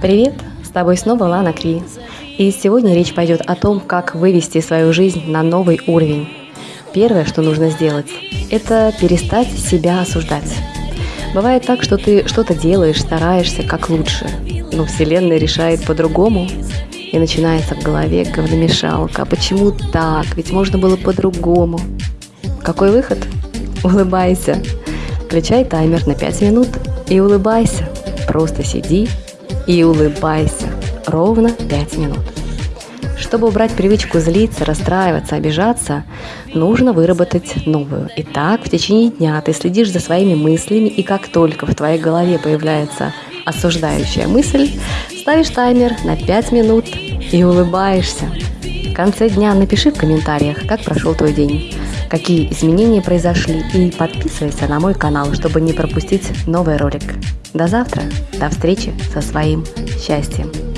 Привет, с тобой снова Лана Кри. И сегодня речь пойдет о том, как вывести свою жизнь на новый уровень. Первое, что нужно сделать, это перестать себя осуждать. Бывает так, что ты что-то делаешь, стараешься как лучше, но Вселенная решает по-другому, и начинается в голове говномешалка. Почему так? Ведь можно было по-другому. Какой выход? Улыбайся. Включай таймер на 5 минут и улыбайся. Просто сиди и улыбайся. Ровно 5 минут. Чтобы убрать привычку злиться, расстраиваться, обижаться, нужно выработать новую. Итак, в течение дня ты следишь за своими мыслями, и как только в твоей голове появляется осуждающая мысль, ставишь таймер на 5 минут и улыбаешься. В конце дня напиши в комментариях, как прошел твой день, какие изменения произошли, и подписывайся на мой канал, чтобы не пропустить новый ролик. До завтра, до встречи со своим счастьем.